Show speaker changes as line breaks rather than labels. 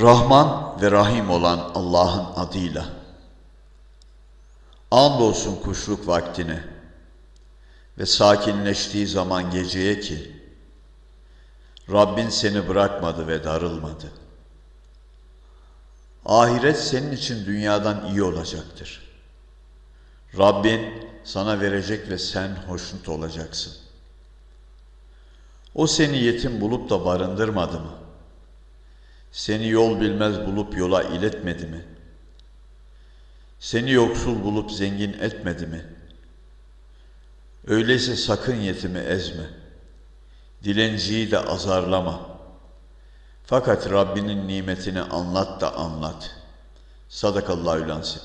Rahman ve Rahim olan Allah'ın adıyla. Andolsun kuşluk vaktine ve sakinleştiği zaman geceye ki Rabbin seni bırakmadı ve darılmadı. Ahiret senin için dünyadan iyi olacaktır. Rabbin sana verecek ve sen hoşnut olacaksın. O seni yetim bulup da barındırmadı mı? Seni yol bilmez bulup yola iletmedi mi? Seni yoksul bulup zengin etmedi mi? Öyleyse sakın yetimi ezme. Dilenciyi de azarlama. Fakat Rabbinin nimetini anlat da anlat. Sadakallahü lansin.